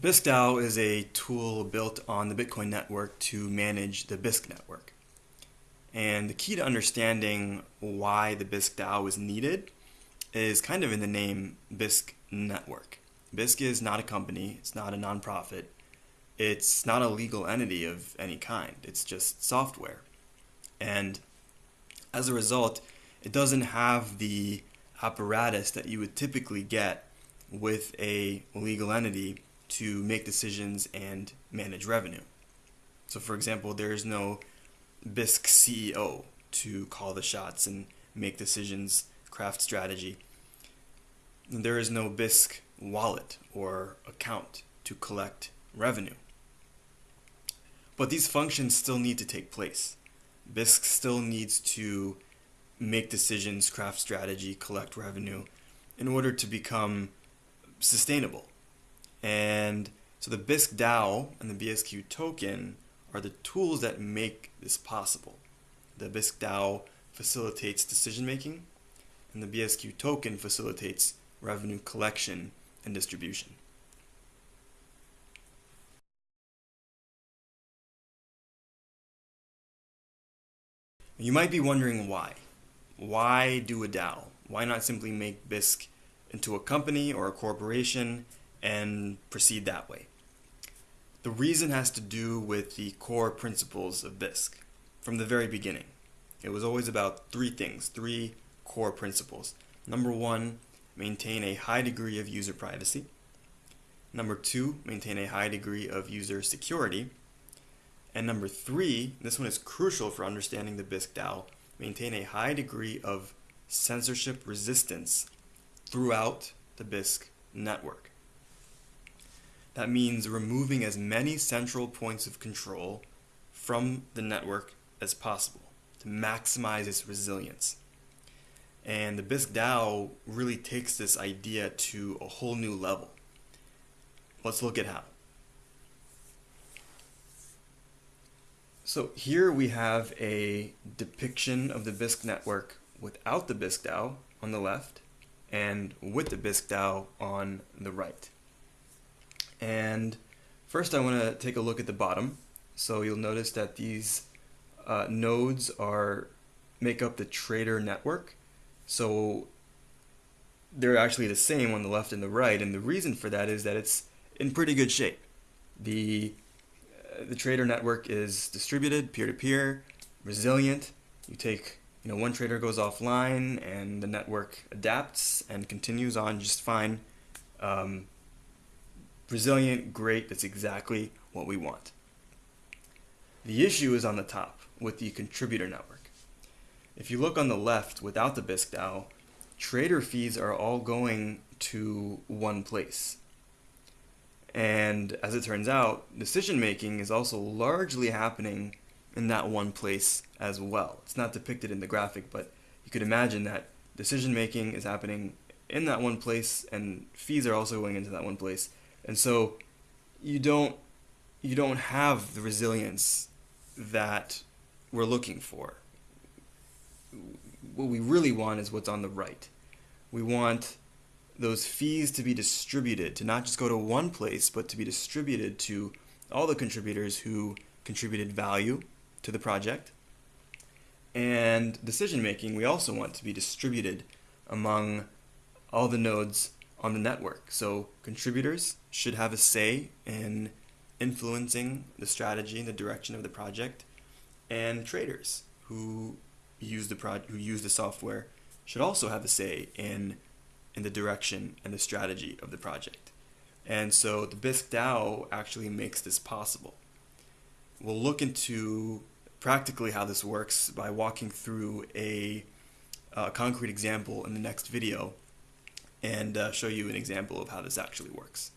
The Bisq DAO is a tool built on the Bitcoin network to manage the Bisq network. And the key to understanding why the Bisq DAO is needed is kind of in the name Bisq Network. Bisq is not a company, it's not a nonprofit, it's not a legal entity of any kind, it's just software. And as a result, it doesn't have the apparatus that you would typically get with a legal entity to make decisions and manage revenue. So for example, there is no Bisq CEO to call the shots and make decisions, craft strategy. And there is no Bisq wallet or account to collect revenue. But these functions still need to take place. Bisq still needs to make decisions, craft strategy, collect revenue in order to become sustainable. And so the Bisq DAO and the BSQ token are the tools that make this possible. The Bisq DAO facilitates decision making, and the BSQ token facilitates revenue collection and distribution. You might be wondering why. Why do a DAO? Why not simply make Bisq into a company or a corporation and proceed that way. The reason has to do with the core principles of Bisq from the very beginning. It was always about three things, three core principles. Number one, maintain a high degree of user privacy. Number two, maintain a high degree of user security. And number three, this one is crucial for understanding the Bisq DAO, maintain a high degree of censorship resistance throughout the Bisq network. That means removing as many central points of control from the network as possible to maximize its resilience. And the Bisq DAO really takes this idea to a whole new level. Let's look at how. So here we have a depiction of the Bisq network without the Bisq DAO on the left and with the Bisq DAO on the right. And first I want to take a look at the bottom. So you'll notice that these uh, nodes are make up the trader network. So they're actually the same on the left and the right. And the reason for that is that it's in pretty good shape. The, uh, the trader network is distributed, peer-to-peer, -peer, resilient. You take, you know, one trader goes offline and the network adapts and continues on just fine. Um, resilient, great, that's exactly what we want. The issue is on the top with the contributor network. If you look on the left without the Bisq DAO, trader fees are all going to one place. And as it turns out, decision making is also largely happening in that one place as well. It's not depicted in the graphic, but you could imagine that decision making is happening in that one place and fees are also going into that one place. And so you don't you don't have the resilience that we're looking for. What we really want is what's on the right. We want those fees to be distributed, to not just go to one place, but to be distributed to all the contributors who contributed value to the project. And decision making, we also want to be distributed among all the nodes on the network. So contributors should have a say in influencing the strategy and the direction of the project, and traders who use the pro- who use the software should also have a say in in the direction and the strategy of the project. And so the Bisq DAO actually makes this possible. We'll look into practically how this works by walking through a, a concrete example in the next video and uh, show you an example of how this actually works.